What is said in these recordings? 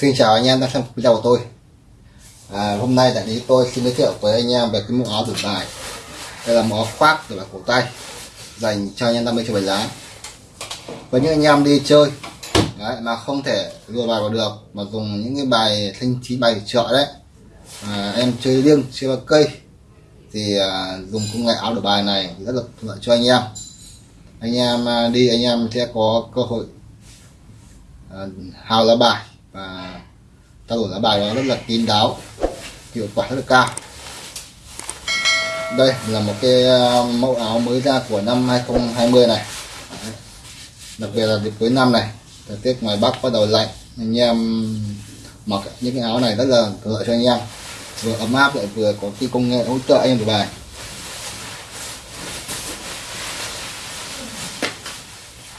Xin chào anh em đang xem video của tôi. À, Hôm nay đại lý tôi xin giới thiệu với anh em về cái mẫu áo đổi bài. Đây là mẫu áo khoác đổi bài cổ tay Dành cho anh em đam mê chơi bài lá Với những anh em đi chơi đấy, mà không thể lùa bài vào được Mà dùng những cái bài thanh trí bài chợ đấy à, Em chơi liêng, chơi ba cây Thì à, dùng công nghệ áo đổi bài này rất là thuận lợi cho anh em. Anh em à, đi anh em sẽ có cơ hội à, hào lá bài và trao đổi lá bài nó rất là kín đáo, hiệu quả rất là cao. Đây là một cái ờ, mẫu áo mới ra của năm 2020 này. Đặc biệt là dịp cuối năm này, thời tiết ngoài bắc bắt đầu lạnh, anh em mặc những cái áo này rất là thuận lợi cho anh em. Vừa ấm áp lại vừa có cái công nghệ hỗ trợ anh em được bài.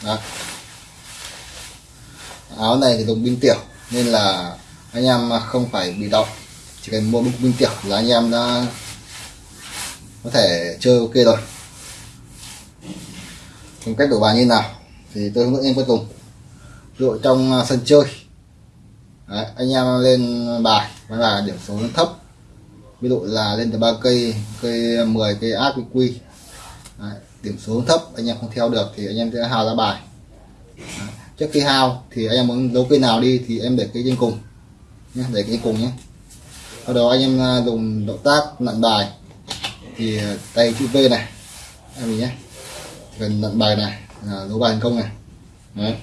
Đó. áo này thì dùng pin tiểu nên là anh em không phải bị động chỉ cần mua binh tiểu là anh em đã có thể chơi ok rồi. Còn cách đổi bài như nào? Thì tôi hướng dẫn em cuối dùng ví dụ trong à, sân chơi. Đấy, anh em lên bài và là điểm số nó thấp. Ví dụ là lên từ ba cây cây 10 cây ác cây quy. Đấy, điểm số thấp anh em không theo được thì anh em sẽ hào ra bài. Đấy trước khi hao thì anh em muốn đấu cây nào đi thì em để cái trên cùng nhé, để cái cùng nhé. Sau đó anh em à, dùng động tác nặn bài. Thì à, tay chữ V này, em mình nhé. Cần nặn bài này là đấu bài thành công này. Đấy.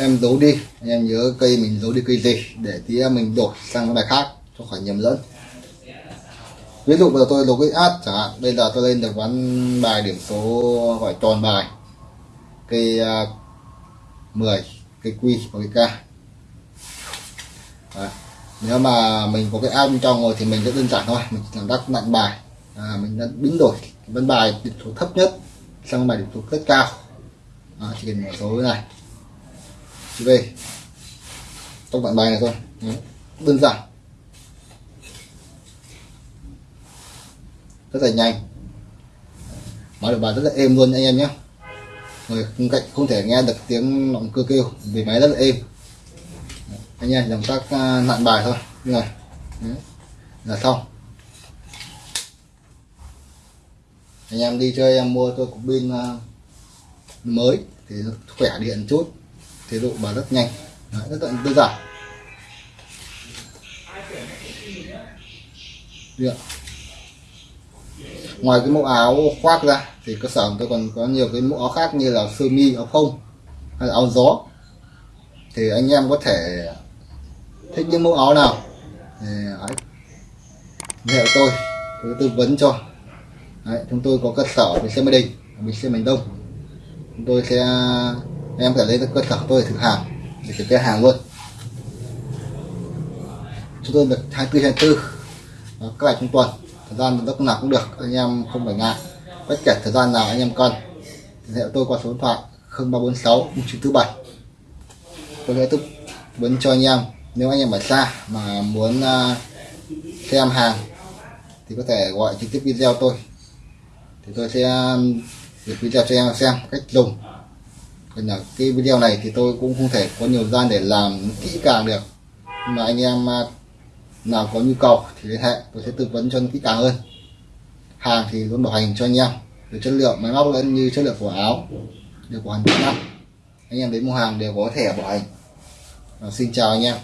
em giấu đi, anh em nhớ cây mình giấu đi cây gì để tí mình đổi sang cái bài khác cho khỏi nhầm lẫn ví dụ bây giờ tôi lục cái át chẳng hạn bây giờ tôi lên được ván bài điểm số gọi tròn bài. Cây uh, 10 cây quy và cây k. Đấy. nếu mà mình có cái áp bên trong rồi thì mình rất đơn giản thôi mình chỉ làm đắc nặng bài. À, mình đã biến đổi ván bài điểm số thấp nhất sang bài điểm số rất cao. À, chỉ cần mở số này. Về. Trong tốc bạn bài này thôi. Đấy. đơn giản. Rất là nhanh. Máy được bài rất là êm luôn anh em nhé. Người bên cạnh không thể nghe được tiếng động cơ kêu vì máy rất là êm. Anh em làm các à, nạn bài thôi. Như này. Đấy. là xong. Anh em đi chơi em mua tôi cục pin à, mới thì khỏe điện chút. Thì độ bài rất nhanh. Đấy, rất là đơn giản. Được ngoài cái mẫu áo khoác ra thì cơ sở tôi còn có nhiều cái mẫu áo khác như là sơ mi áo không hay là áo gió. Thì anh em có thể thích những mẫu áo nào thì ấy hệ tôi tôi tư vấn cho. Đấy, chúng tôi có cơ sở bên xe Mỹ Đình mình xe Miền Đông. Chúng tôi sẽ em phải lên cơ sở tôi thử hàng để kiểm tra hàng luôn. Chúng tôi được 24 24 các bạn trong tuần thời gian lúc nào cũng được, anh em không phải ngại. Bất kể thời gian nào anh em cần thì hệ tôi qua số điện thoại 0346 947 tôi sẽ tư vấn cho anh em. Nếu anh em ở xa mà muốn à, xem hàng thì có thể gọi trực tiếp video tôi. Thì tôi sẽ à, gửi video cho em xem cách dùng. Còn là cái video này thì tôi cũng không thể có nhiều gian để làm kỹ càng được. Nhưng mà anh em à, nào có nhu cầu thì liên hệ tôi sẽ tư vấn cho kỹ càng hơn. Hàng thì luôn bảo hành cho anh em từ chất lượng máy móc lẫn như chất lượng của áo đều của hàng năm anh em. Đến mua hàng đều có thẻ bảo hành. À, xin chào anh em.